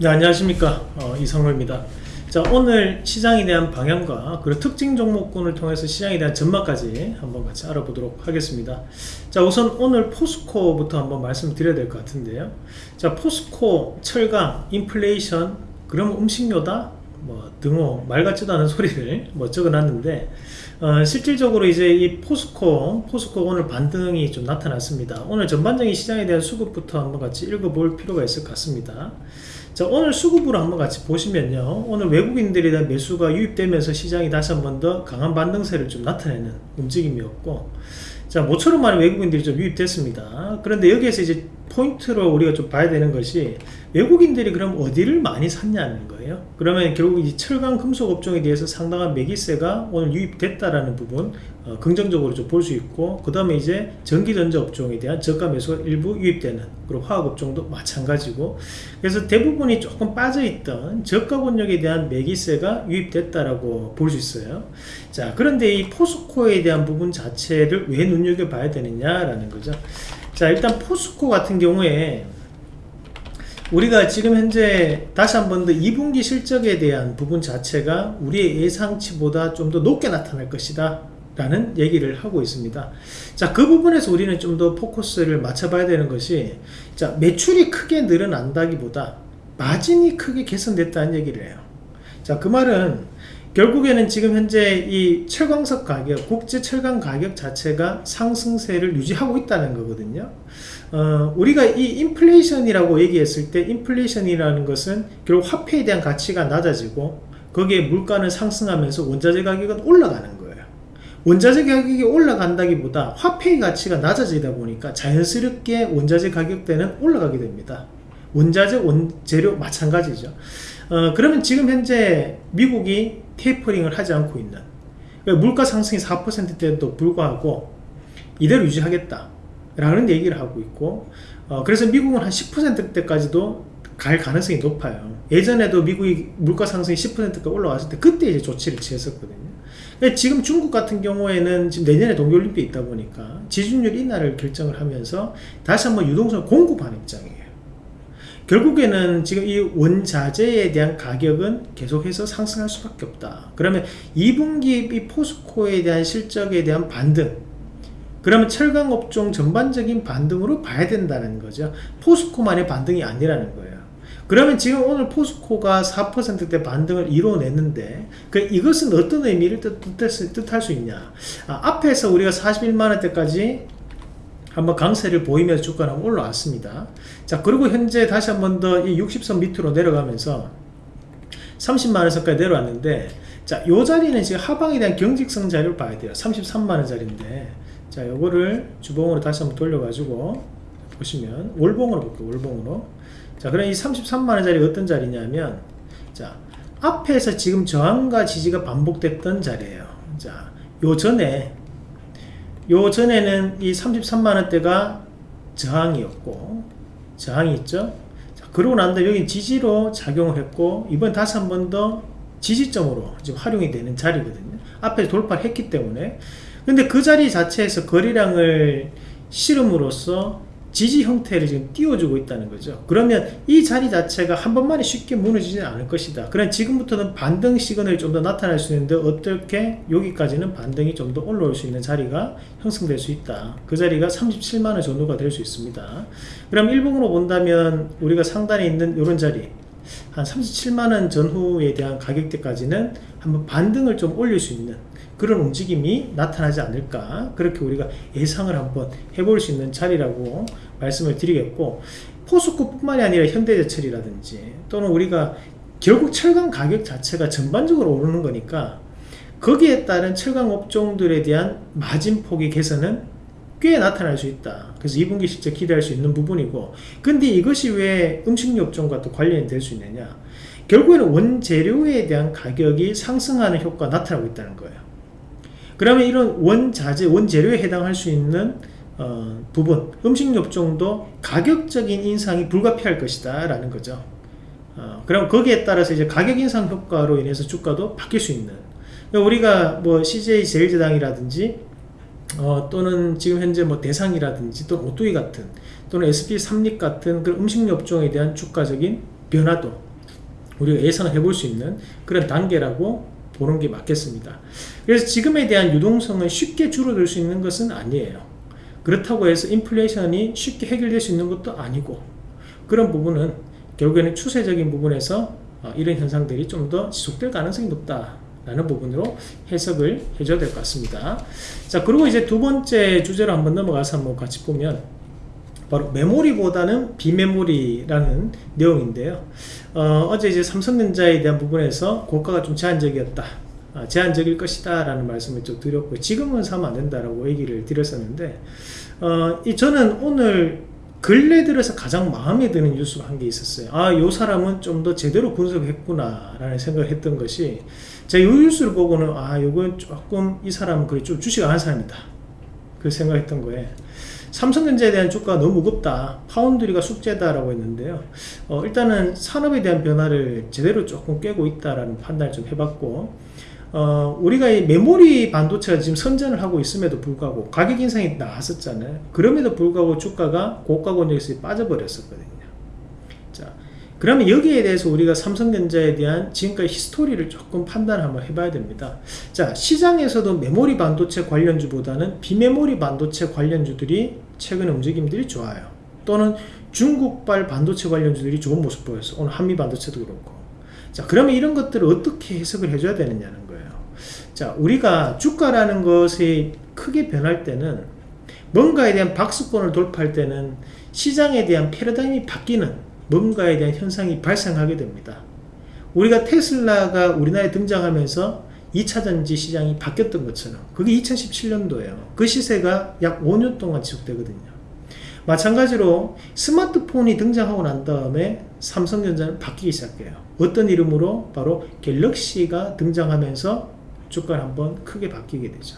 네, 안녕하십니까. 어, 이성로입니다. 자 오늘 시장에 대한 방향과 그리고 특징 종목군을 통해서 시장에 대한 전망까지 한번 같이 알아보도록 하겠습니다. 자 우선 오늘 포스코부터 한번 말씀드려야 될 것 같은데요. 자 포스코 철강 인플레이션 그럼 음식료다? 뭐 등호 말 같지도 않은 소리를 뭐 적어놨는데 어, 실질적으로 이제 이 포스코 포스코 오늘 반등이 좀 나타났습니다. 오늘 전반적인 시장에 대한 수급부터 한번 같이 읽어볼 필요가 있을 것 같습니다 자 오늘 수급으로 한번 같이 보시면요. 오늘 외국인들에 대한 매수가 유입되면서 시장이 다시 한번 더 강한 반등세를 좀 나타내는 움직임이었고 자 모처럼 많은 외국인들이 좀 유입됐습니다. 그런데 여기에서 이제 포인트로 우리가 좀 봐야 되는 것이 외국인들이 그럼 어디를 많이 샀냐는 거예요? 그러면 결국 이 철강 금속 업종에 대해서 상당한 매기세가 오늘 유입됐다라는 부분 어, 긍정적으로 좀 볼 수 있고 그 다음에 이제 전기전자 업종에 대한 저가 매수가 일부 유입되는 그리고 화학 업종도 마찬가지고 그래서 대부분이 조금 빠져있던 저가 권역에 대한 매기세가 유입됐다라고 볼 수 있어요. 자 그런데 이 포스코에 대한 부분 자체를 왜 눈여겨봐야 되느냐라는 거죠. 자 일단 포스코 같은 경우에 우리가 지금 현재 다시 한 번 더 2분기 실적에 대한 부분 자체가 우리의 예상치보다 좀 더 높게 나타날 것이다 라는 얘기를 하고 있습니다. 자 그 부분에서 우리는 좀 더 포커스를 맞춰 봐야 되는 것이 자 매출이 크게 늘어난다기보다 마진이 크게 개선됐다는 얘기를 해요. 자 그 말은 결국에는 지금 현재 이 철광석 가격 국제 철강 가격 자체가 상승세를 유지하고 있다는 거거든요. 어, 우리가 이 인플레이션이라고 얘기했을 때 인플레이션이라는 것은 결국 화폐에 대한 가치가 낮아지고 거기에 물가는 상승하면서 원자재 가격은 올라가는 거예요. 원자재 가격이 올라간다기보다 화폐의 가치가 낮아지다 보니까 자연스럽게 원자재 가격대는 올라가게 됩니다. 원자재 원재료 마찬가지죠 어, 그러면 지금 현재 미국이 테이퍼링을 하지 않고 있는 그러니까 물가 상승이 4%대에도 불구하고 이대로 유지하겠다 라는 얘기를 하고 있고 어, 그래서 미국은 한 10%대까지도 갈 가능성이 높아요. 예전에도 미국이 물가 상승이 10%까지 올라왔을 때 그때 이제 조치를 취했었거든요. 지금 중국 같은 경우에는 지금 내년에 동계올림픽이 있다 보니까 지준율 인하를 결정을 하면서 다시 한번 유동성을 공급하는 입장이에요 결국에는 지금 이 원자재에 대한 가격은 계속해서 상승할 수밖에 없다. 그러면 2분기 이 포스코에 대한 실적에 대한 반등 그러면 철강업종 전반적인 반등으로 봐야 된다는 거죠. 포스코만의 반등이 아니라는 거예요. 그러면 지금 오늘 포스코가 4%대 반등을 이뤄냈는데 그 이것은 어떤 의미를 뜻, 뜻할 수 있냐? 아, 앞에서 우리가 41만원대까지 한번 강세를 보이면서 주가는 올라왔습니다. 자 그리고 현재 다시 한 번 더 이 60선 밑으로 내려가면서 30만원선까지 내려왔는데 자 요 자리는 지금 하방에 대한 경직성 자리를 봐야 돼요. 33만원짜리인데. 자 요거를 주봉으로 다시 한번 돌려 가지고 보시면 월봉으로 볼게요 월봉으로. 자 그럼 이 33만원짜리 어떤 자리냐면 자 앞에서 지금 저항과 지지가 반복됐던 자리에요. 자요 전에 요 전에는 이 33만원대가 저항이었고 저항이 있죠? 자, 그러고 난 다음에 여기 지지로 작용을 했고 이번 다시 한 번 더 지지점으로 지금 활용이 되는 자리거든요. 앞에 돌파를 했기 때문에. 근데 그 자리 자체에서 거래량을 실음으로써 지지 형태를 지금 띄워주고 있다는 거죠. 그러면 이 자리 자체가 한 번만에 쉽게 무너지지는 않을 것이다. 그럼 지금부터는 반등 시그널이 좀 더 나타날 수 있는데 어떻게 여기까지는 반등이 좀 더 올라올 수 있는 자리가 형성될 수 있다. 그 자리가 37만원 정도가 될 수 있습니다. 그럼 일봉으로 본다면 우리가 상단에 있는 이런 자리 한 37만원 전후에 대한 가격대까지는 한번 반등을 좀 올릴 수 있는 그런 움직임이 나타나지 않을까. 그렇게 우리가 예상을 한번 해볼 수 있는 자리라고 말씀을 드리겠고 포스코 뿐만이 아니라 현대제철이라든지 또는 우리가 결국 철강 가격 자체가 전반적으로 오르는 거니까 거기에 따른 철강 업종들에 대한 마진폭의 개선은 꽤 나타날 수 있다. 그래서 2분기 실적 기대할 수 있는 부분이고 근데 이것이 왜 음식료 업종과 또 관련이 될 수 있느냐? 결국에는 원재료에 대한 가격이 상승하는 효과가 나타나고 있다는 거예요. 그러면 이런 원자재, 원재료에 해당할 수 있는 어, 부분, 음식업종도 가격적인 인상이 불가피할 것이다 라는 거죠. 어, 그럼 거기에 따라서 이제 가격 인상 효과로 인해서 주가도 바뀔 수 있는. 그러니까 우리가 뭐 CJ 제일제당이라든지 어, 또는 지금 현재 뭐 대상이라든지 또는 오뚜기 같은 또는 SP 삼립 같은 그런 음식료 업종에 대한 주가적인 변화도 우리가 예상을 해볼 수 있는 그런 단계라고 보는 게 맞겠습니다. 그래서 지금에 대한 유동성은 쉽게 줄어들 수 있는 것은 아니에요. 그렇다고 해서 인플레이션이 쉽게 해결될 수 있는 것도 아니고 그런 부분은 결국에는 추세적인 부분에서 어, 이런 현상들이 좀 더 지속될 가능성이 높다 라는 부분으로 해석을 해줘야 될 것 같습니다. 자 그리고 이제 두 번째 주제로 한번 넘어가서 한번 같이 보면 바로 메모리보다는 비메모리라는 내용인데요. 어, 제 이제 삼성전자에 대한 부분에서 고가가 좀 제한적이었다. 아, 제한적일 것이다 라는 말씀을 좀 드렸고 지금은 사면 안 된다라고 얘기를 드렸었는데 어, 이 저는 오늘 근래 들어서 가장 마음에 드는 뉴스가 한 개 있었어요 아 요 사람은 좀 더 제대로 분석했구나 라는 생각을 했던 것이 이 뉴스를 보고는 아 요건 조금 이 사람은 그래 좀 주식 아는 사람이다 그 생각했던 거에 삼성전자에 대한 주가가 너무 무겁다 파운드리가 숙제다 라고 했는데요 어, 일단은 산업에 대한 변화를 제대로 조금 꿰고 있다라는 판단을 좀 해봤고 어, 우리가 이 메모리 반도체가 지금 선전을 하고 있음에도 불구하고 가격 인상이 나왔었잖아요. 그럼에도 불구하고 주가가 고가 권역에서 빠져버렸었거든요. 자, 그러면 여기에 대해서 우리가 삼성전자에 대한 지금까지 히스토리를 조금 판단을 한번 해봐야 됩니다. 자, 시장에서도 메모리 반도체 관련주보다는 비메모리 반도체 관련주들이 최근 움직임들이 좋아요. 또는 중국발 반도체 관련주들이 좋은 모습 보였어. 오늘 한미 반도체도 그렇고. 자, 그러면 이런 것들을 어떻게 해석을 해줘야 되느냐는 거예요. 자, 우리가 주가라는 것이 크게 변할 때는 뭔가에 대한 박수권을 돌파할 때는 시장에 대한 패러다임이 바뀌는 뭔가에 대한 현상이 발생하게 됩니다. 우리가 테슬라가 우리나라에 등장하면서 2차전지 시장이 바뀌었던 것처럼 그게 2017년도예요. 그 시세가 약 5년 동안 지속되거든요. 마찬가지로 스마트폰이 등장하고 난 다음에 삼성전자는 바뀌기 시작해요. 어떤 이름으로? 바로 갤럭시가 등장하면서 주가를 한번 크게 바뀌게 되죠.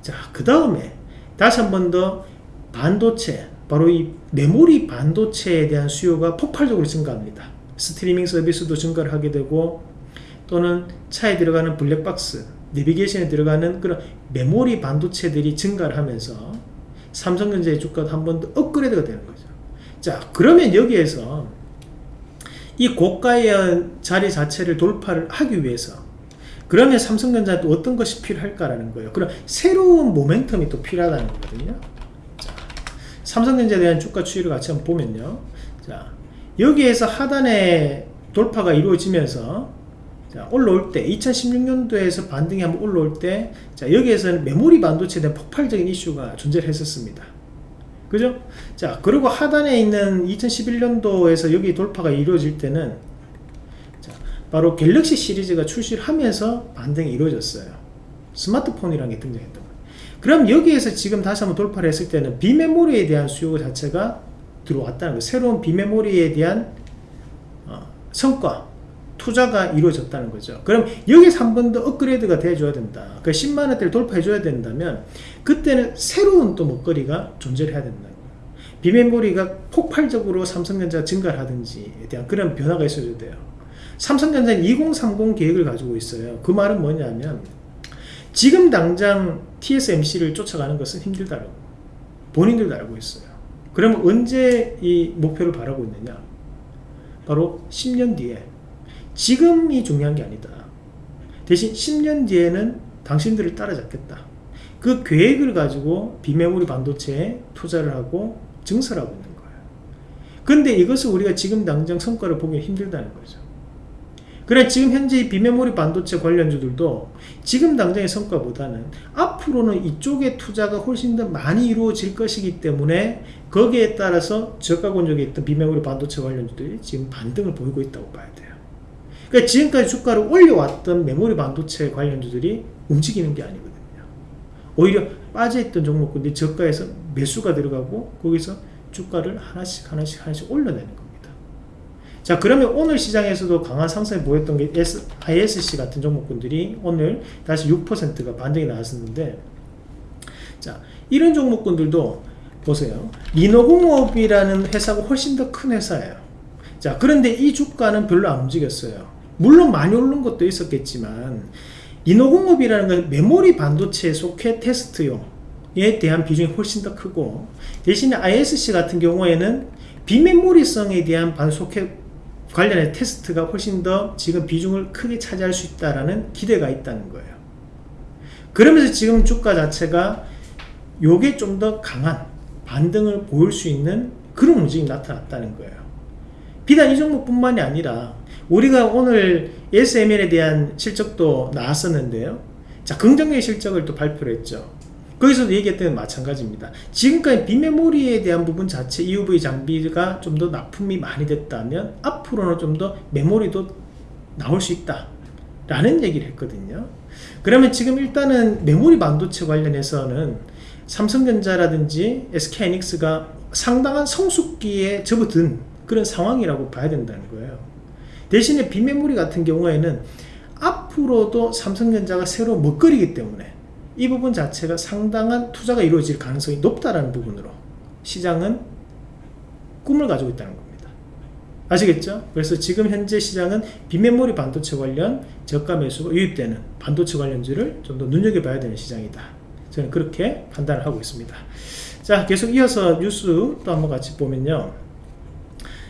자, 그 다음에 다시 한 번 더 반도체, 바로 이 메모리 반도체에 대한 수요가 폭발적으로 증가합니다. 스트리밍 서비스도 증가를 하게 되고 또는 차에 들어가는 블랙박스, 내비게이션에 들어가는 그런 메모리 반도체들이 증가를 하면서 삼성전자의 주가도 한 번 더 업그레이드가 되는 거죠. 자, 그러면 여기에서 이 고가의 자리 자체를 돌파를 하기 위해서 그러면 삼성전자도 어떤 것이 필요할까라는 거예요. 그럼 새로운 모멘텀이 또 필요하다는 거거든요. 자, 삼성전자에 대한 주가 추이를 같이 한번 보면요. 자, 여기에서 하단에 돌파가 이루어지면서 자, 올라올 때 2016년도에서 반등이 한번 올라올 때 자, 여기에서는 메모리 반도체에 대한 폭발적인 이슈가 존재를 했었습니다. 그죠? 자, 그리고 하단에 있는 2011년도에서 여기 돌파가 이루어질 때는 바로 갤럭시 시리즈가 출시를 하면서 반등이 이루어졌어요. 스마트폰이라는 게 등장했던 거예요. 그럼 여기에서 지금 다시 한번 돌파를 했을 때는 비메모리에 대한 수요 자체가 들어왔다는 거예요. 새로운 비메모리에 대한 어, 성과, 투자가 이루어졌다는 거죠. 그럼 여기서 한 번 더 업그레이드가 돼줘야 된다. 그 10만원대를 돌파해줘야 된다면 그때는 새로운 또 먹거리가 존재를 해야 된다. 비메모리가 폭발적으로 삼성전자 증가하든지에 대한 그런 변화가 있어야 돼요. 삼성전자는 2030 계획을 가지고 있어요. 그 말은 뭐냐면 지금 당장 TSMC를 쫓아가는 것은 힘들다고 본인들도 알고 있어요. 그러면 언제 이 목표를 바라고 있느냐? 바로 10년 뒤에 지금이 중요한 게 아니다. 대신 10년 뒤에는 당신들을 따라잡겠다. 그 계획을 가지고 비메모리 반도체에 투자를 하고 증설하고 있는 거예요. 근데 이것을 우리가 지금 당장 성과를 보기 힘들다는 거죠. 그래 지금 현재 비메모리 반도체 관련주들도 지금 당장의 성과보다는 앞으로는 이쪽에 투자가 훨씬 더 많이 이루어질 것이기 때문에 거기에 따라서 저가 권역에 있던 비메모리 반도체 관련주들이 지금 반등을 보이고 있다고 봐야 돼요. 그러니까 지금까지 주가를 올려왔던 메모리 반도체 관련주들이 움직이는 게 아니거든요. 오히려 빠져있던 종목군들이 저가에서 매수가 들어가고 거기서 주가를 하나씩 하나씩 하나씩 올려내는 겁니다. 자 그러면 오늘 시장에서도 강한 상승을 보였던 게 S, ISC 같은 종목군들이 오늘 다시 6%가 반등이 나왔었는데 자 이런 종목군들도 보세요. 민호공업이라는 회사가 훨씬 더 큰 회사예요. 자 그런데 이 주가는 별로 안 움직였어요. 물론 많이 오른 것도 있었겠지만 인호공업이라는 건 메모리 반도체 소켓 테스트용에 대한 비중이 훨씬 더 크고 대신에 ISC 같은 경우에는 비메모리성에 대한 반소켓 관련해 테스트가 훨씬 더 지금 비중을 크게 차지할 수 있다라는 기대가 있다는 거예요. 그러면서 지금 주가 자체가 요게 좀 더 강한 반등을 보일 수 있는 그런 움직임이 나타났다는 거예요. 비단 이 종목뿐만이 아니라 우리가 오늘 SML에 대한 실적도 나왔었는데요. 자, 긍정적인 실적을 또 발표를 했죠. 거기서도 얘기했던 건 마찬가지입니다. 지금까지 비메모리에 대한 부분 자체 EUV 장비가 좀 더 납품이 많이 됐다면 앞으로는 좀 더 메모리도 나올 수 있다. 라는 얘기를 했거든요. 그러면 지금 일단은 메모리 반도체 관련해서는 삼성전자라든지 SK하이닉스가 상당한 성숙기에 접어든 그런 상황이라고 봐야 된다는 거예요. 대신에 비메모리 같은 경우에는 앞으로도 삼성전자가 새로 먹거리기 때문에 이 부분 자체가 상당한 투자가 이루어질 가능성이 높다라는 부분으로 시장은 꿈을 가지고 있다는 겁니다. 아시겠죠? 그래서 지금 현재 시장은 비메모리 반도체 관련 저가 매수가 유입되는 반도체 관련주를 좀 더 눈여겨봐야 되는 시장이다. 저는 그렇게 판단을 하고 있습니다. 자, 계속 이어서 뉴스 또 한번 같이 보면요.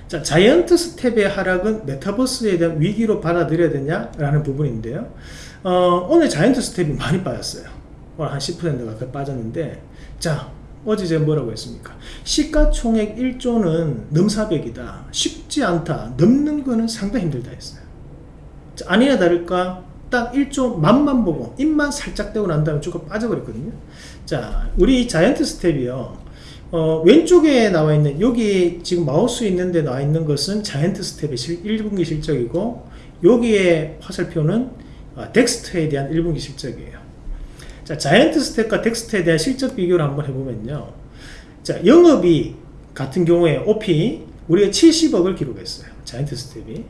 자, 자이언트 스텝의 하락은 메타버스에 대한 위기로 받아들여야 되냐라는 부분인데요. 어, 오늘 자이언트 스텝이 많이 빠졌어요. 오늘 한 10% 가까이 빠졌는데, 자, 어제 제가 뭐라고 했습니까? 시가총액 1조는 넘사벽이다. 쉽지 않다. 넘는 거는 상당히 힘들다 했어요. 자, 아니나 다를까 딱 1조 맛만 보고 입만 살짝 떼고 난 다음에 주가 빠져버렸거든요. 자, 우리 자이언트 스텝이요. 어, 왼쪽에 나와 있는 여기 지금 마우스 있는데 나와 있는 것은 자이언트 스텝의 실, 1분기 실적이고 여기에 화살표는 어, 덱스터에 대한 1분기 실적이에요. 자, 자이언트 스텝과 덱스터에 대한 실적 비교를 한번 해보면요. 자, 영업이 같은 경우에 OP 우리가 70억을 기록했어요. 자이언트 스텝이.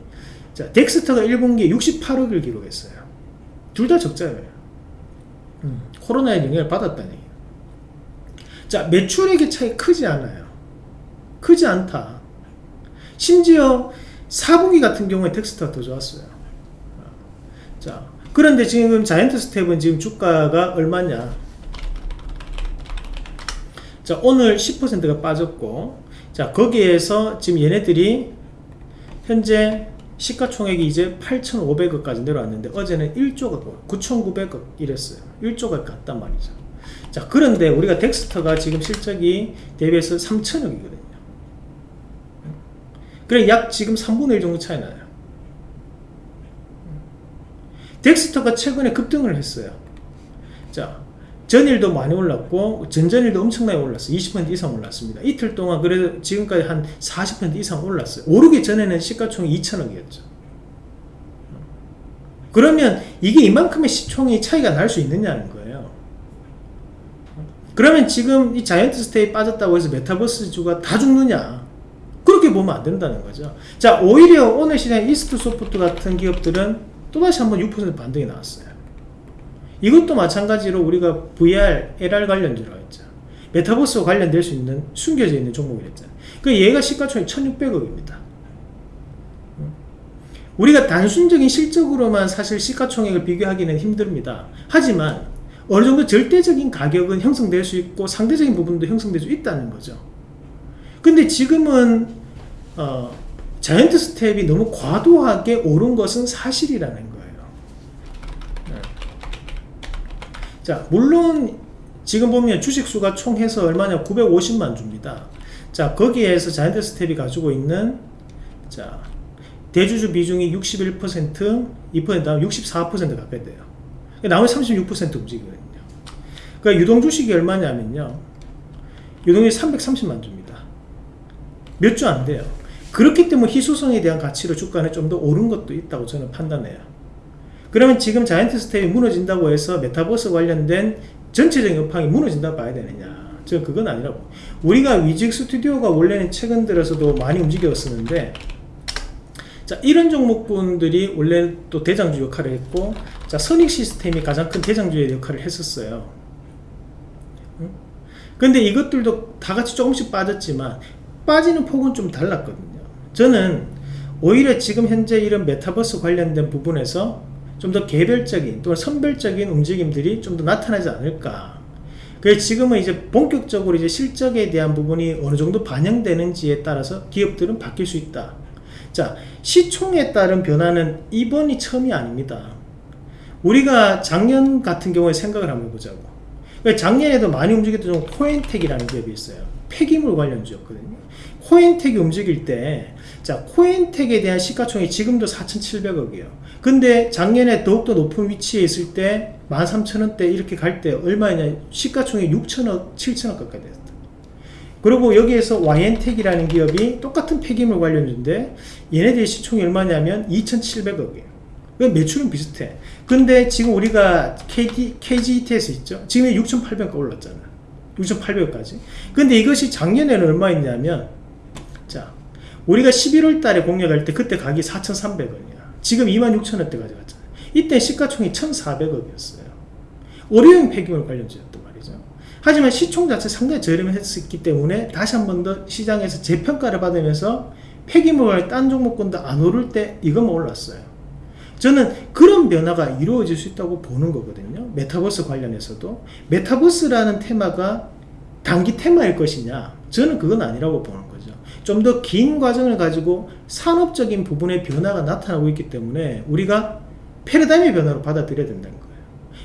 자, 덱스터가 1분기에 68억을 기록했어요. 둘 다 적자예요. 음, 코로나의 영향을 받았다는. 자, 매출액의 차이 크지 않아요. 크지 않다. 심지어 4분기 같은 경우에 덱스터가 더 좋았어요. 자, 그런데 지금 자이언트 스텝은 지금 주가가 얼마냐? 자, 오늘 10%가 빠졌고, 자, 거기에서 지금 얘네들이 현재 시가총액이 이제 8,500억까지 내려왔는데 어제는 1조가 9,900억 이랬어요. 1조가 갔단 말이죠. 자, 그런데 우리가 덱스터가 지금 실적이 대비해서 3천억이거든요. 그래 약 지금 3분의 1 정도 차이 나요. 덱스터가 최근에 급등을 했어요. 자, 전일도 많이 올랐고 전전일도 엄청나게 올랐어요. 20% 이상 올랐습니다. 이틀 동안 그래도 지금까지 한 40% 이상 올랐어요. 오르기 전에는 시가총이 2천억이었죠. 그러면 이게 이만큼의 시총이 차이가 날 수 있느냐는 거예요. 그러면 지금 이 자이언트 스텝이 빠졌다고 해서 메타버스 주가 다 죽느냐? 그렇게 보면 안 된다는 거죠. 자, 오히려 오늘 시장 이스트 소프트 같은 기업들은 또다시 한번 6% 반등이 나왔어요. 이것도 마찬가지로 우리가 VR, AR 관련주라고 했죠. 메타버스와 관련될 수 있는 숨겨져 있는 종목이었잖아요. 그 얘가 시가총액 1600억입니다. 우리가 단순적인 실적으로만 사실 시가총액을 비교하기는 힘듭니다. 하지만 어느 정도 절대적인 가격은 형성될 수 있고 상대적인 부분도 형성될 수 있다는 거죠. 근데 지금은 어, 자이언트 스텝이 너무 과도하게 오른 것은 사실이라는 거예요. 네. 자, 물론 지금 보면 주식수가 총 해서 얼마냐 950만 주입니다. 자, 거기에서 자이언트 스텝이 가지고 있는 자, 대주주 비중이 61%, 2% 다음 64% 가까이 돼요. 나머지 36% 움직이거든요. 그러니까 유동 주식이 얼마냐면요. 유동이 330만 주입니다. 몇 주 안 돼요. 그렇기 때문에 희소성에 대한 가치로 주가는 좀 더 오른 것도 있다고 저는 판단해요. 그러면 지금 자이언트 스텝이 무너진다고 해서 메타버스 관련된 전체적인 업황이 무너진다고 봐야 되느냐. 저는 그건 아니라고. 우리가 위직 스튜디오가 원래는 최근 들어서도 많이 움직였었는데 자, 이런 종목분들이 원래 또 대장주 역할을 했고, 자, 선익 시스템이 가장 큰 대장주의 역할을 했었어요. 응? 근데 이것들도 다 같이 조금씩 빠졌지만, 빠지는 폭은 좀 달랐거든요. 저는 오히려 지금 현재 이런 메타버스 관련된 부분에서 좀 더 개별적인 또는 선별적인 움직임들이 좀 더 나타나지 않을까. 그래서 지금은 이제 본격적으로 이제 실적에 대한 부분이 어느 정도 반영되는지에 따라서 기업들은 바뀔 수 있다. 자, 시총에 따른 변화는 이번이 처음이 아닙니다. 우리가 작년 같은 경우에 생각을 한번 해보자고. 그러니까 작년에도 많이 움직였던 코엔텍이라는 기업이 있어요. 폐기물 관련주였거든요. 코엔텍이 움직일 때, 자, 코엔텍에 대한 시가총액이 지금도 4,700억이에요. 근데 작년에 더욱더 높은 위치에 있을 때, 13,000원대 이렇게 갈 때 얼마냐? 시가총액 6천억, 7천억 가까이 됐다. 그리고 여기에서 YN텍이라는 기업이 똑같은 폐기물 관련주인데, 얘네들의 시총이 얼마냐면 2,700억이에요. 그 매출은 비슷해. 근데 지금 우리가 KD, KGTS 있죠? 지금 6,800원 올랐잖아. 6,800원까지. 근데 이것이 작년에는 얼마였냐면, 자, 우리가 11월 달에 공략할 때 그때 가격이 4,300원이야. 지금 26,000원대 가져갔잖아. 이때 시가총이 1,400억이었어요. 의료용 폐기물 관련주였단 말이죠. 하지만 시총 자체 상당히 저렴했기 때문에 다시 한 번 더 시장에서 재평가를 받으면서 폐기물 딴 종목군도 안 오를 때 이것만 올랐어요. 저는 그런 변화가 이루어질 수 있다고 보는 거거든요. 메타버스 관련해서도. 메타버스라는 테마가 단기 테마일 것이냐? 저는 그건 아니라고 보는 거죠. 좀 더 긴 과정을 가지고 산업적인 부분의 변화가 나타나고 있기 때문에 우리가 패러다임의 변화로 받아들여야 된다는 거예요.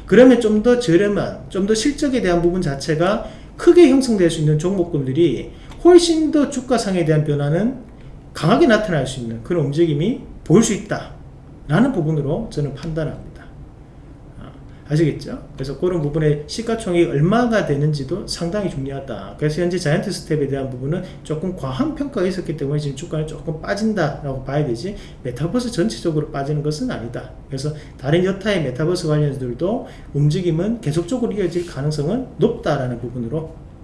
그러면 좀 더 저렴한, 좀 더 실적에 대한 부분 자체가 크게 형성될 수 있는 종목군들이 훨씬 더 주가상에 대한 변화는 강하게 나타날 수 있는 그런 움직임이 보일 수 있다. 라는 부분으로 저는 판단합니다. 아, 아시겠죠? 그래서 그런 부분에 시가총액이 얼마가 되는지도 상당히 중요하다. 그래서 현재 자이언트 스텝에 대한 부분은 조금 과한 평가가 있었기 때문에 지금 주가는 조금 빠진다라고 봐야 되지 메타버스 전체적으로 빠지는 것은 아니다. 그래서 다른 여타의 메타버스 관련주들도 움직임은 계속적으로 이어질 가능성은 높다라는 부분으로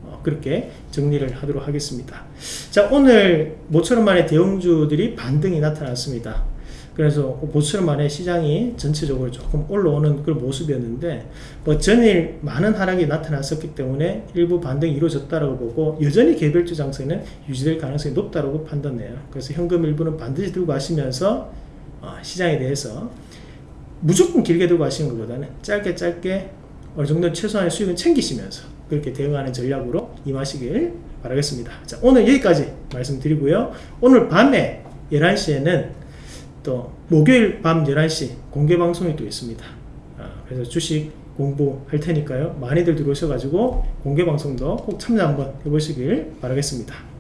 어, 그렇게 정리를 하도록 하겠습니다. 자 오늘 모처럼 만의 대형주들이 반등이 나타났습니다. 그래서 보수처럼 만에 시장이 전체적으로 조금 올라오는 그런 모습이었는데 뭐 전일 많은 하락이 나타났었기 때문에 일부 반등이 이루어졌다고 보고 여전히 개별주 장세는 유지될 가능성이 높다고 판단해요. 그래서 현금 일부는 반드시 들고 가시면서 어, 시장에 대해서 무조건 길게 들고 가시는 것보다는 짧게 짧게 어느 정도 최소한의 수익은 챙기시면서 그렇게 대응하는 전략으로 임하시길 바라겠습니다. 자, 오늘 여기까지 말씀드리고요. 오늘 밤에 11시에는 또 목요일 밤 11시 공개 방송이 또 있습니다. 아, 그래서 주식 공부할 테니까요. 많이들 들어오셔가지고 공개 방송도 꼭 참여 한번 해보시길 바라겠습니다.